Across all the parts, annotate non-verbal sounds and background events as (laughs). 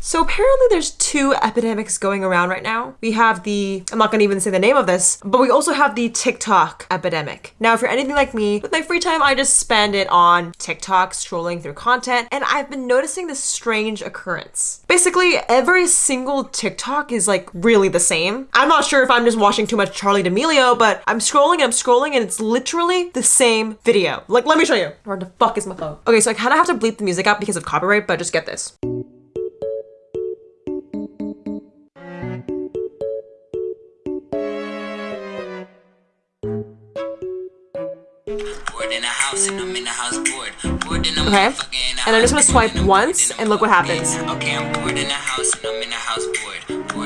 So apparently there's two epidemics going around right now. We have the, I'm not gonna even say the name of this, but we also have the TikTok epidemic. Now, if you're anything like me, with my free time, I just spend it on TikTok, scrolling through content, and I've been noticing this strange occurrence. Basically, every single TikTok is like really the same. I'm not sure if I'm just watching too much Charli D'Amelio, but I'm scrolling and I'm scrolling and it's literally the same video. Like, let me show you. Where the fuck is my phone? Okay, so I kind of have to bleep the music out because of copyright, but just get this. Okay, and I'm just gonna swipe once and look what happens. Okay, I'm bored in the house and I'm in the house bored.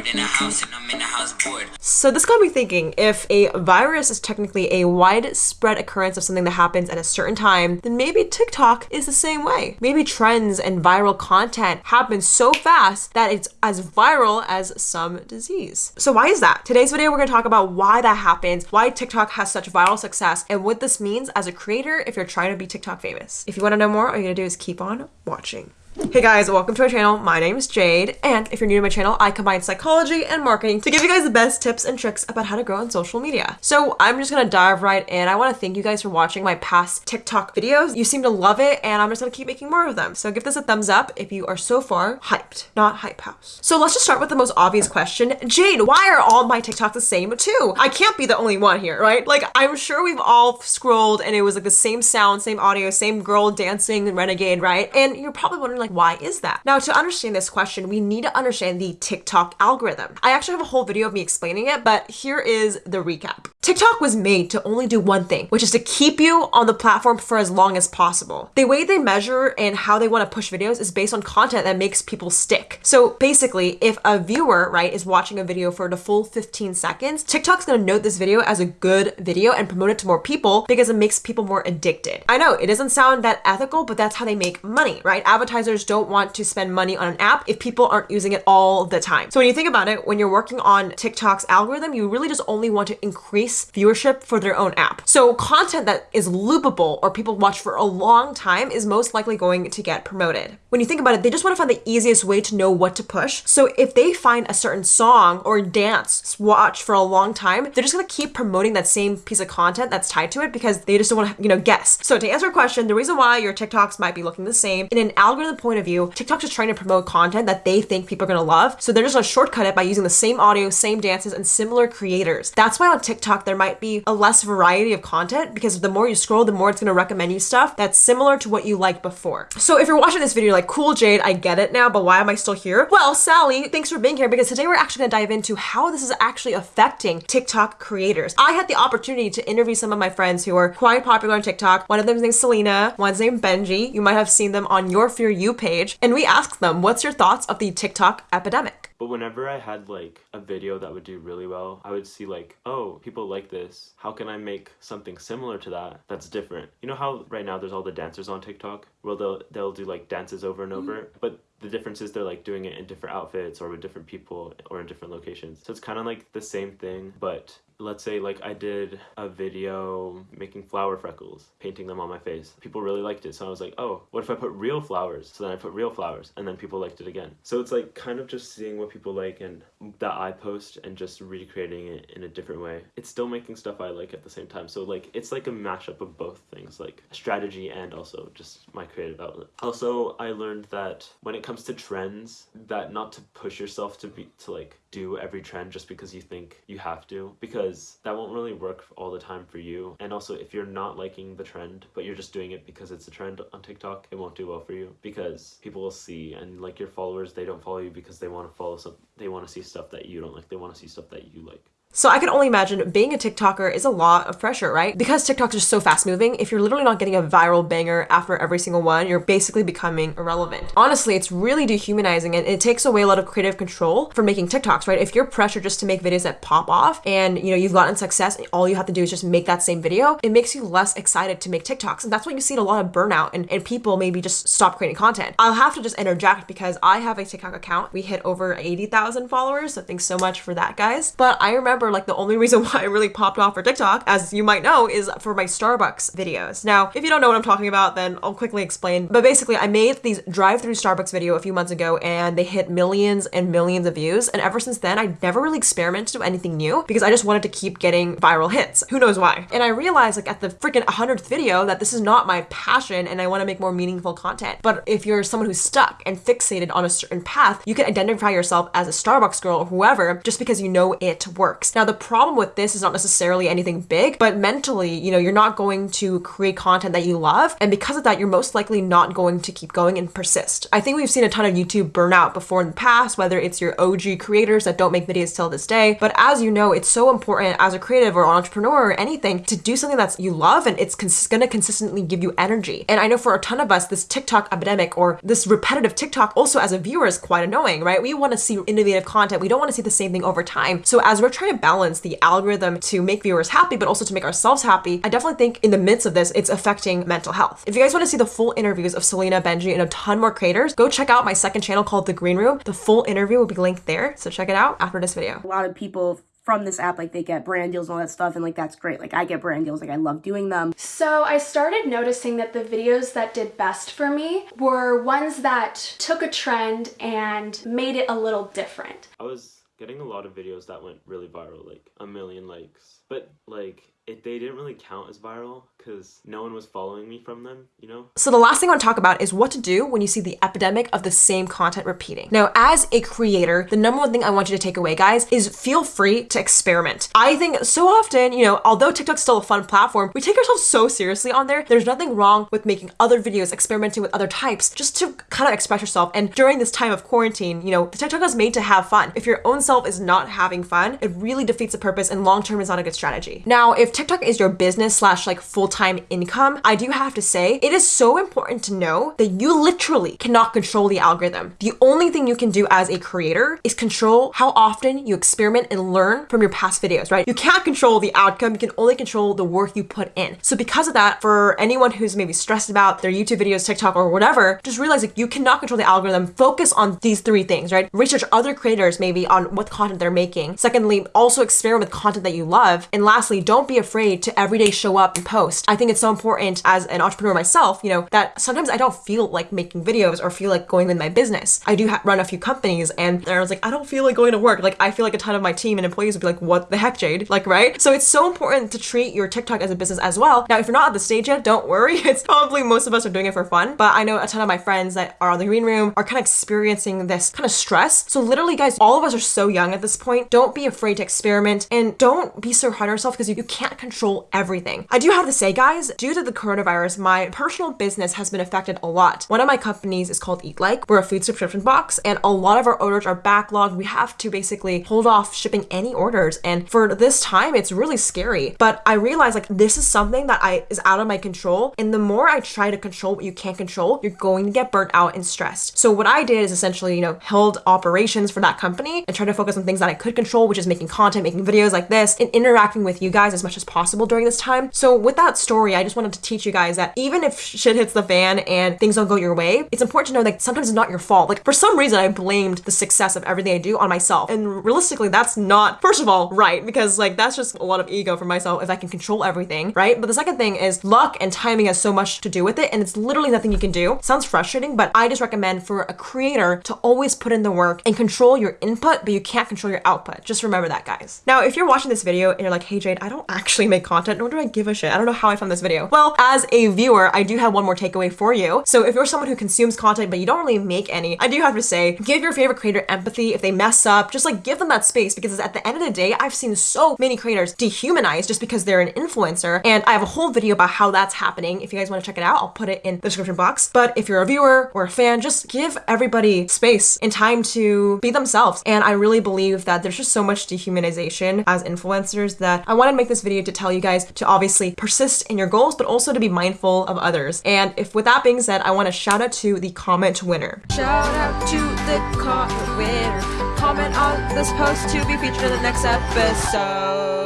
Bored in the house and I'm in the house bored. So this got me thinking, if a virus is technically a widespread occurrence of something that happens at a certain time, then maybe TikTok is the same way. Maybe trends and viral content happen so fast that it's as viral as some disease. So why is that? Today's video, we're gonna talk about why that happens, why TikTok has such viral success, and what this means as a creator if you're trying to be TikTok famous. If you wanna know more, all you gotta do is keep on watching. Hey guys, welcome to my channel. My name is Jade, and if you're new to my channel, I combine psychology and marketing to give you guys the best tips and tricks about how to grow on social media. So I'm just gonna dive right in. I wanna thank you guys for watching my past TikTok videos. You seem to love it, and I'm just gonna keep making more of them. So give this a thumbs up if you are so far hyped, not hype house. So let's just start with the most obvious question. Jade, why are all my TikToks the same too? I can't be the only one here, right? Like, I'm sure we've all scrolled and it was like the same sound, same audio, same girl dancing renegade, right? And you're probably wondering like, why is that? Now, to understand this question, we need to understand the TikTok algorithm. I actually have a whole video of me explaining it, but here is the recap. TikTok was made to only do one thing, which is to keep you on the platform for as long as possible. The way they measure and how they want to push videos is based on content that makes people stick. So basically, if a viewer, right, is watching a video for the full 15 seconds, TikTok's going to note this video as a good video and promote it to more people because it makes people more addicted. I know it doesn't sound that ethical, but that's how they make money, right? Advertisers don't want to spend money on an app if people aren't using it all the time. So when you think about it, when you're working on TikTok's algorithm, you really just only want to increase viewership for their own app. So content that is loopable or people watch for a long time is most likely going to get promoted. When you think about it, they just want to find the easiest way to know what to push. So if they find a certain song or dance watch for a long time, they're just going to keep promoting that same piece of content that's tied to it because they just don't want to, you know, guess. So to answer your question, the reason why your TikToks might be looking the same in an algorithm point of view, TikTok's just trying to promote content that they think people are gonna love. So they're just gonna shortcut it by using the same audio, same dances, and similar creators. That's why on TikTok there might be a less variety of content because the more you scroll, the more it's gonna recommend you stuff that's similar to what you liked before. So if you're watching this video, like, cool, Jade, I get it now, but why am I still here? Well, Sally, thanks for being here because today we're actually gonna dive into how this is actually affecting TikTok creators. I had the opportunity to interview some of my friends who are quite popular on TikTok. One of them is named Selena, one's named Benji. You might have seen them on your For You page. And we asked them, what's your thoughts of the TikTok epidemic? But whenever I had like a video that would do really well, I would see like, oh, people like this. How can I make something similar to that that's different? You know how right now there's all the dancers on TikTok? Well, they'll they'll do like dances over and over, mm-hmm. but the difference is they're like doing it in different outfits or with different people or in different locations. So it's kind of like the same thing, but let's say like I did a video making flower freckles, painting them on my face. People really liked it. So I was like, oh, what if I put real flowers? So then I put real flowers and then people liked it again. So it's like kind of just seeing what people like and that I post and just recreating it in a different way. It's still making stuff I like at the same time. So like it's like a mashup of both things, like strategy and also just my creative outlet. Also, I learned that when it comes to trends, that not to push yourself to be to like do every trend just because you think you have to because that won't really work all the time for you. And also if you're not liking the trend but you're just doing it because it's a trend on TikTok it won't do well for you because people will see and like your followers they don't follow you because they want to follow some they want to see stuff that you don't like they want to see stuff that you like so I can only imagine being a TikToker is a lot of pressure, right? Because TikToks are so fast moving, if you're literally not getting a viral banger after every single one, you're basically becoming irrelevant. Honestly, it's really dehumanizing and it takes away a lot of creative control for making TikToks, right? If you're pressured just to make videos that pop off and you know you've gotten success and all you have to do is just make that same video, it makes you less excited to make TikToks. And that's why you see a lot of burnout and, and people maybe just stop creating content. I'll have to just interject because I have a TikTok account. We hit over 80,000 followers, so thanks so much for that, guys. But I remember remember like the only reason (laughs) why I really popped off for TikTok, as you might know, is for my Starbucks videos. Now, if you don't know what I'm talking about, then I'll quickly explain. But basically, I made these drive-through Starbucks video a few months ago and they hit millions and millions of views. And ever since then, I never really experimented with anything new because I just wanted to keep getting viral hits. Who knows why? And I realized like at the freaking 100th video that this is not my passion and I want to make more meaningful content. But if you're someone who's stuck and fixated on a certain path, you can identify yourself as a Starbucks girl or whoever just because you know it works. Now, the problem with this is not necessarily anything big, but mentally, you know, you're not going to create content that you love. And because of that, you're most likely not going to keep going and persist. I think we've seen a ton of YouTube burnout before in the past, whether it's your OG creators that don't make videos till this day. But as you know, it's so important as a creative or entrepreneur or anything to do something that you love and it's cons- gonna consistently give you energy. And I know for a ton of us, this TikTok epidemic or this repetitive TikTok also as a viewer is quite annoying, right? We wanna see innovative content. We don't wanna see the same thing over time. So as we're trying to balance the algorithm to make viewers happy, but also to make ourselves happy, I definitely think in the midst of this, it's affecting mental health. If you guys wanna see the full interviews of Selena, Benji, and a ton more creators, go check out my second channel called The Green Room. The full interview will be linked there. So check it out after this video. A lot of people from this app like they get brand deals and all that stuff and like that's great like i get brand deals like i love doing them so i started noticing that the videos that did best for me were ones that took a trend and made it a little different i was getting a lot of videos that went really viral like a million likes. But like it, they didn't really count as viral because no one was following me from them, you know? So the last thing I want to talk about is what to do when you see the epidemic of the same content repeating. Now, as a creator, the number one thing I want you to take away, guys, is feel free to experiment. I think so often, you know, although TikTok's still a fun platform, we take ourselves so seriously on there. There's nothing wrong with making other videos, experimenting with other types, just to kind of express yourself. And during this time of quarantine, you know, the TikTok is made to have fun. If your own self is not having fun, it really defeats the purpose and long term is not a good strategy. Now, if TikTok is your business slash like full-time income, I do have to say it is so important to know that you literally cannot control the algorithm. The only thing you can do as a creator is control how often you experiment and learn from your past videos, right? You can't control the outcome, you can only control the work you put in. So because of that, for anyone who's maybe stressed about their YouTube videos, TikTok, or whatever, just realize that you cannot control the algorithm. Focus on these three things, right? Research other creators maybe on what content they're making. Secondly, also experiment with content that you love. And lastly, don't be afraid to every day show up and post. I think it's so important as an entrepreneur myself, you know, that sometimes I don't feel like making videos or feel like going with my business. I do run a few companies and I was like, I don't feel like going to work. Like, I feel like a ton of my team and employees would be like, what the heck, Jade? Like, right? So it's so important to treat your TikTok as a business as well. Now, if you're not at the stage yet, don't worry. (laughs) It's probably most of us are doing it for fun, but I know a ton of my friends that are on the green room are kind of experiencing this kind of stress. So literally, guys, all of us are so young at this point. Don't be afraid to experiment and don't be so hard on yourself because you, you can't control everything. I do have to say, guys, due to the coronavirus, my personal business has been affected a lot. One of my companies is called Eat Like. We're a food subscription box, and a lot of our orders are backlogged. We have to basically hold off shipping any orders. And for this time, it's really scary. But I realize like this is something that I is out of my control. And the more I try to control what you can't control, you're going to get burnt out and stressed. So what I did is essentially, you know, held operations for that company and try to focus on things that I could control, which is making content, making videos like this, and interacting with you guys as much as possible during this time. So with that story, I just wanted to teach you guys that even if shit hits the fan and things don't go your way, it's important to know that sometimes it's not your fault. Like for some reason, I blamed the success of everything I do on myself. And realistically, that's not, first of all, right, because like that's just a lot of ego for myself if I can control everything, right? But the second thing is luck and timing has so much to do with it, and it's literally nothing you can do. Sounds frustrating, but I just recommend for a creator to always put in the work and control your input, but you can't control your output. Just remember that, guys. Now, if you're watching this video and you're like, hey Jade, I don't actually make content, nor do I give a shit. I don't know how I found this video. Well, as a viewer, I do have one more takeaway for you. So if you're someone who consumes content, but you don't really make any, I do have to say, give your favorite creator empathy. If they mess up, just like give them that space because at the end of the day, I've seen so many creators dehumanized just because they're an influencer. And I have a whole video about how that's happening. If you guys want to check it out, I'll put it in the description box. But if you're a viewer or a fan, just give everybody space and time to be themselves. And I really believe that there's just so much dehumanization as influencers that I wanted to make this video to tell you guys to obviously persist in your goals, but also to be mindful of others. And if with that being said, I want to shout out to the comment winner. Shout out to the comment winner. Comment on this post to be featured in the next episode.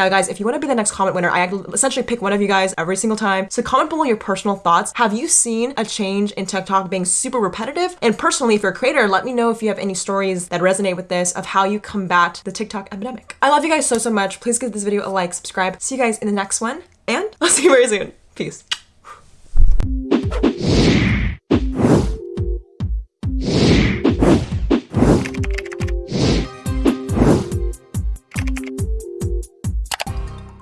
Now, guys, if you want to be the next comment winner, I essentially pick one of you guys every single time. So comment below your personal thoughts. Have you seen a change in TikTok being super repetitive? And personally, if you're a creator, let me know if you have any stories that resonate with this of how you combat the TikTok epidemic. I love you guys so, so much. Please give this video a like, subscribe. See you guys in the next one, and (laughs) I'll see you very soon. Peace.